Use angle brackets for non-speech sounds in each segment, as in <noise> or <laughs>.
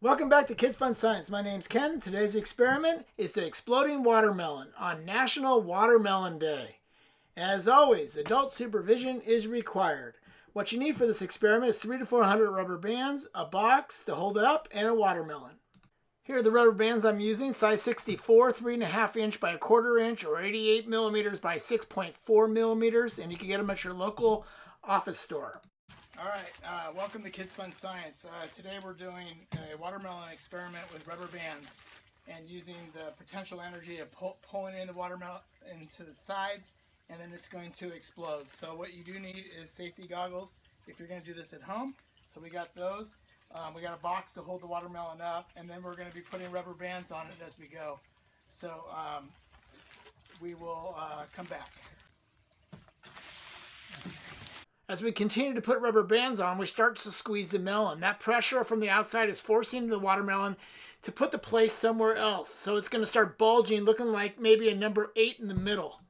Welcome back to Kids Fun Science. My name's Ken. Today's experiment is the exploding watermelon on National Watermelon Day. As always, adult supervision is required. What you need for this experiment is 3 to 400 rubber bands, a box to hold it up, and a watermelon. Here are the rubber bands I'm using, size 64, 3.5 inch by a quarter inch, or 88 millimeters by 6.4 millimeters, and you can get them at your local office store. All right, uh, welcome to Kids Fun Science. Uh, today we're doing a watermelon experiment with rubber bands and using the potential energy of pull, pulling in the watermelon into the sides and then it's going to explode. So what you do need is safety goggles if you're going to do this at home. So we got those. Um, we got a box to hold the watermelon up and then we're going to be putting rubber bands on it as we go. So um, we will uh, come back. As we continue to put rubber bands on, we start to squeeze the melon. That pressure from the outside is forcing the watermelon to put the place somewhere else. So it's going to start bulging, looking like maybe a number 8 in the middle.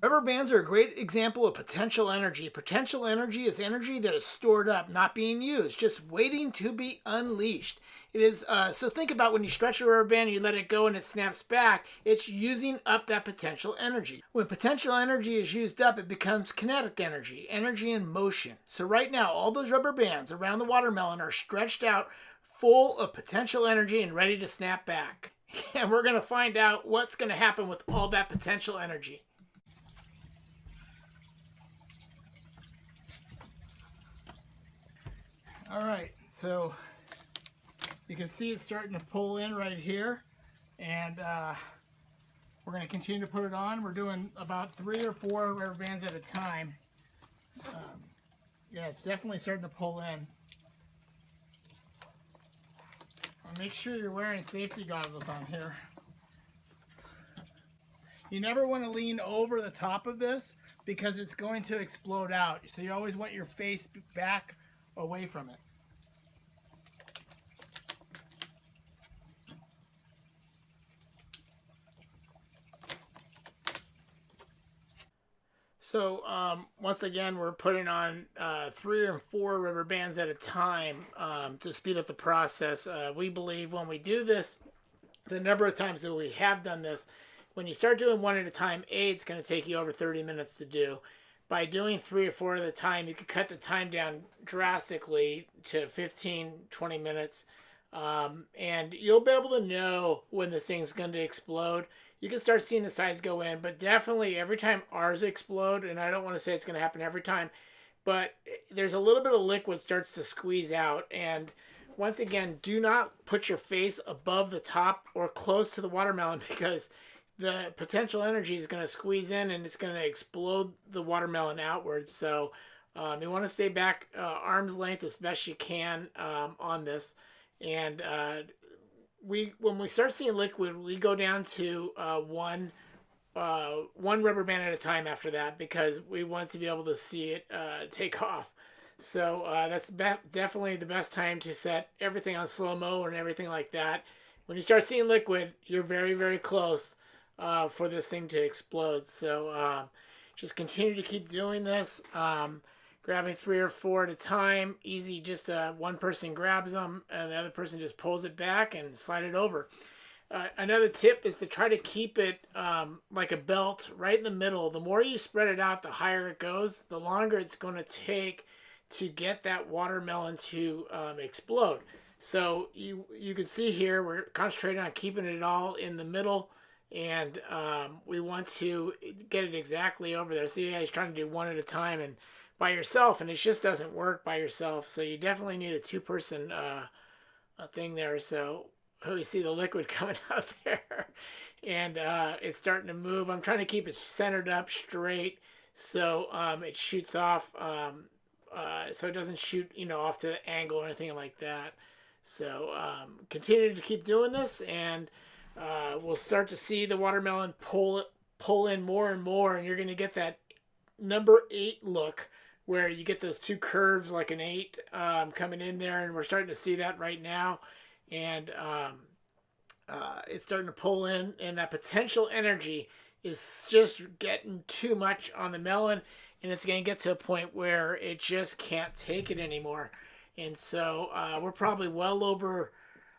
Rubber bands are a great example of potential energy. Potential energy is energy that is stored up, not being used, just waiting to be unleashed. It is uh, so think about when you stretch a rubber band and you let it go and it snaps back, it's using up that potential energy. When potential energy is used up, it becomes kinetic energy, energy in motion. So right now, all those rubber bands around the watermelon are stretched out full of potential energy and ready to snap back. <laughs> And we're going to find out what's going to happen with all that potential energy. All right, so you can see it's starting to pull in right here. And uh, we're going to continue to put it on. We're doing about three or four rubber bands at a time. Um, yeah, it's definitely starting to pull in. Make sure you're wearing safety goggles on here. You never want to lean over the top of this because it's going to explode out. So you always want your face back away from it. So um, once again, we're putting on uh, three or four rubber bands at a time um, to speed up the process. Uh, we believe when we do this, the number of times that we have done this, when you start doing one at a time, A, it's going to take you over 30 minutes to do. By doing three or four at a time, you can cut the time down drastically to 15, 20 minutes. Um, and you'll be able to know when this thing's going to explode you can start seeing the sides go in, but definitely every time ours explode, and I don't want to say it's going to happen every time, but there's a little bit of liquid starts to squeeze out. And once again, do not put your face above the top or close to the watermelon <laughs> because the potential energy is going to squeeze in and it's going to explode the watermelon outwards. So um, you want to stay back uh, arm's length as best you can um, on this. And uh, we when we start seeing liquid, we go down to uh, one uh, one rubber band at a time after that because we want to be able to see it uh, take <laughs> off. So uh, that's definitely the best time to set everything on slow mo and everything like that. When you start seeing liquid, you're very very close uh, for this thing to explode. So uh, just continue to keep doing this. Um, grabbing three or four at a time. Easy, just uh, one person grabs them and the other person just pulls it back and slide it over. Uh, another tip is to try to keep it um, like a belt right in the middle. The more you spread it out, the higher it goes, the longer it's going to take to get that watermelon to um, explode. So you you can see here we're concentrating on keeping it all in the middle and um, we want to get it exactly over there. See, he's trying to do one at a time and by yourself, and it just doesn't work by yourself. So you definitely need a two-person uh, thing there. So we see the liquid <laughs> coming out there, and uh, it's starting to move. I'm trying to keep it centered up straight so um, it shoots off, um, uh, so it doesn't shoot, you know, off to the angle or anything like that. So um, continue to keep doing this, and uh, we'll start to see the watermelon pull pull in more and more, and you're going to get that number eight look where you get those two curves like an eight um, coming in there, and we're starting to see that right now. And um, uh, it's starting to pull in, and that potential energy is just getting too much on the melon, and it's going to get to a point where it just can't take it anymore. And so uh, we're probably well over,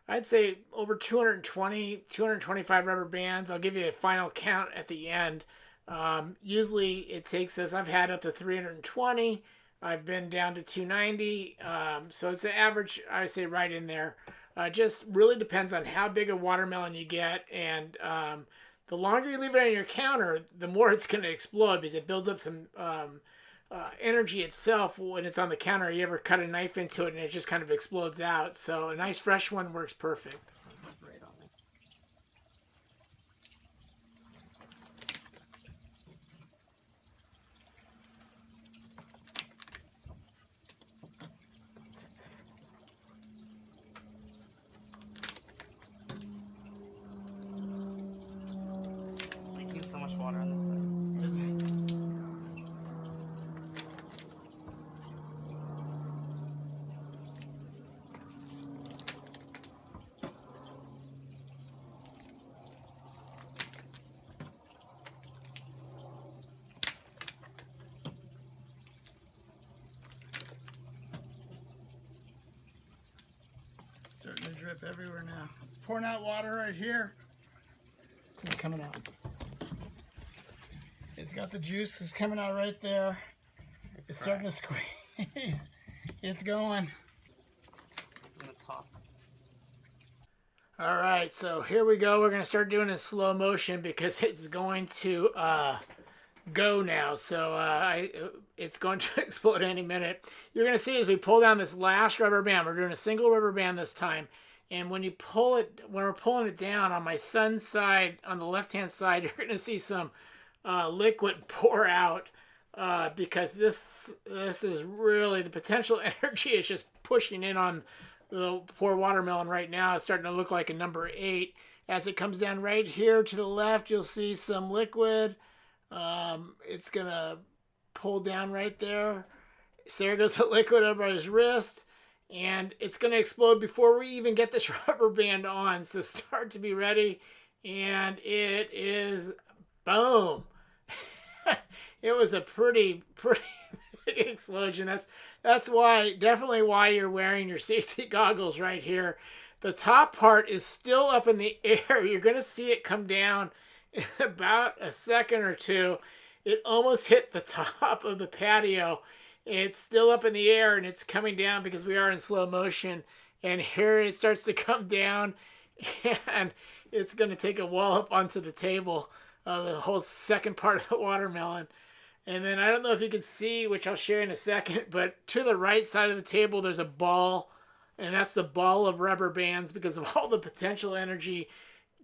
I'd say over 220, 225 rubber bands. I'll give you a final count at the end. Um, usually it takes us, I've had up to 320. I've been down to 290. Um, so it's an average, I say right in there. Uh, just really depends on how big a watermelon you get. And um, the longer you leave it on your counter, the more <laughs> it's going to explode because it builds up some um, uh, energy itself when it's on the counter. You ever cut a knife into it and it just kind of explodes out. So a nice fresh one works perfect. Leaking so much water on this side. Starting to drip everywhere now. It's pouring out water right here. It's coming out. It's got the juice It's coming out right there. It's starting to squeeze. <laughs> It's going. In the top. All right, so here we go. We're gonna start doing it in slow motion because <laughs> it's going to uh, go now. So uh, I, it's going <laughs> to explode any minute. You're gonna see as we pull down this last rubber band. We're doing a single rubber band this time. And when you pull it, when we're pulling it down on my son's side, on the left-hand side, <laughs> you're gonna see some uh, liquid <laughs> pour out uh, because this this is really the potential <laughs> energy is just pushing in on the poor watermelon right now. It's starting to look like a number eight. As it comes down right here to the left, you'll see some liquid. Um, it's gonna pull down right there. So there goes the liquid over his wrist. And it's gonna explode before we even get this <laughs> rubber band on. So start to be ready. And it is boom. <laughs> it was a pretty, pretty <laughs> big explosion. That's that's why definitely why you're wearing your safety goggles right here. The top part is still up in the air. You're gonna see it come down in about a second or two. It almost hit the top of the patio. It's still up in the air and it's coming down because we are in slow motion. And here it starts to come down <laughs> and it's going to take a wallop onto the table, uh, the whole second part of the watermelon. And then I don't know if you can see, which I'll share in a second, <laughs> but to the right side of the table, there's a ball, and that's the ball of rubber bands because of <laughs> all the potential energy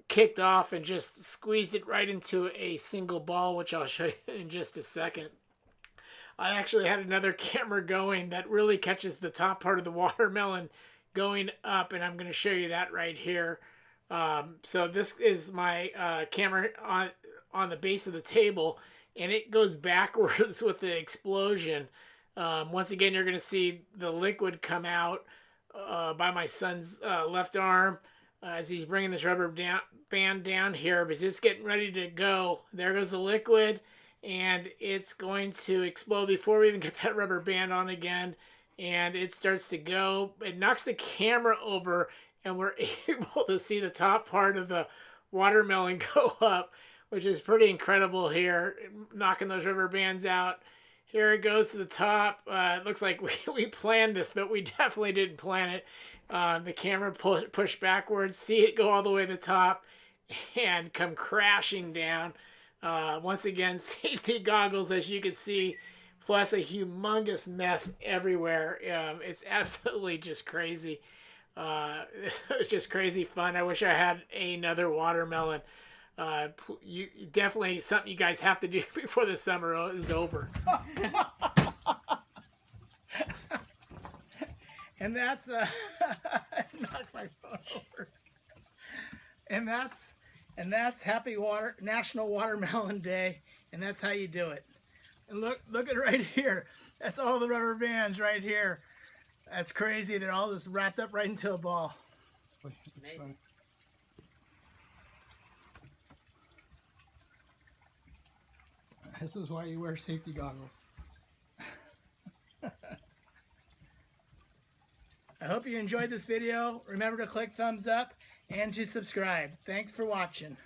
kicked off and just squeezed it right into a single ball, which I'll show you in just a second. I actually had another <laughs> camera going that really catches the top part of the <laughs> watermelon going up, and I'm going to show you that right here. Um, so this is my uh, camera on on the base of the table, and it goes <laughs> backwards with the explosion. Um, once again, you're going to see the liquid come out uh, by my son's uh, left arm uh, as he's bringing this rubber down, band down here because it's getting ready to go. There goes the liquid, and it's going to explode before we even <laughs> get that rubber band on again. And it starts to go. It knocks the camera over, and we're <laughs> able to see the top part of the watermelon <laughs> go up, which is pretty incredible here, knocking those rubber bands out. Here it goes to the top. Uh, it looks like we, we planned this, but we definitely didn't plan it. Um, the camera pushed backwards, see it go all the way to the top, and come crashing down. Uh, once again, <laughs> safety goggles, as you can see, plus a humongous mess everywhere. Um, it's <laughs> absolutely just crazy. Uh, <laughs> it's just crazy fun. I wish I had another watermelon. Uh, you definitely something you guys have to do before the summer is over. and that's uh, knocked my phone over. And that's and that's Happy Water National Watermelon Day, and that's how you do it. And look, look at <laughs> right here. That's all the rubber bands right here. That's crazy. They're all just wrapped up right into a ball. This is why you wear safety goggles. <laughs> I hope you enjoyed this video. Remember to click thumbs up and to subscribe. Thanks for watching.